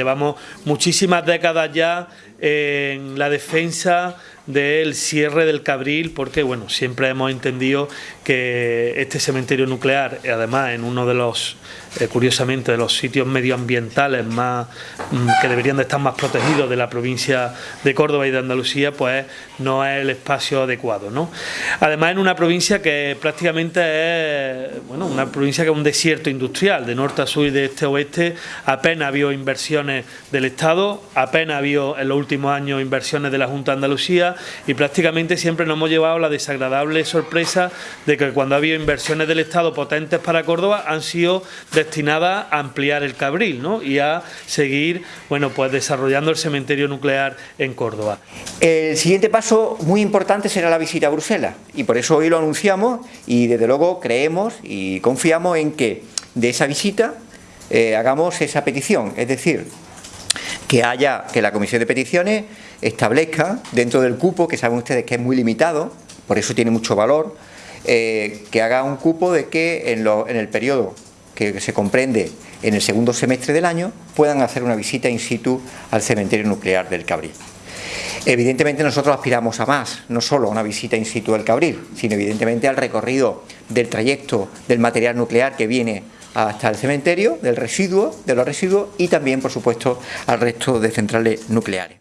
Llevamos muchísimas décadas ya en la defensa del cierre del Cabril porque bueno siempre hemos entendido que este cementerio nuclear además en uno de los eh, curiosamente de los sitios medioambientales más mm, que deberían de estar más protegidos de la provincia de Córdoba y de Andalucía pues no es el espacio adecuado ¿no? además en una provincia que prácticamente es bueno una provincia que es un desierto industrial de norte a sur y de este a oeste apenas ha habido inversiones del Estado apenas ha habido en los últimos años inversiones de la Junta de Andalucía y prácticamente siempre nos hemos llevado la desagradable sorpresa de que cuando ha habido inversiones del Estado potentes para Córdoba han sido destinadas a ampliar el Cabril ¿no? y a seguir bueno, pues desarrollando el cementerio nuclear en Córdoba. El siguiente paso muy importante será la visita a Bruselas y por eso hoy lo anunciamos y desde luego creemos y confiamos en que de esa visita eh, hagamos esa petición, es decir, que haya que la Comisión de Peticiones establezca dentro del cupo, que saben ustedes que es muy limitado, por eso tiene mucho valor, eh, que haga un cupo de que en, el periodo que se comprende en el segundo semestre del año puedan hacer una visita in situ al cementerio nuclear del Cabril. Evidentemente nosotros aspiramos a más, no solo a una visita in situ del Cabril, sino evidentemente al recorrido del trayecto del material nuclear que viene hasta el cementerio, del residuo, de los residuos y también, por supuesto, al resto de centrales nucleares.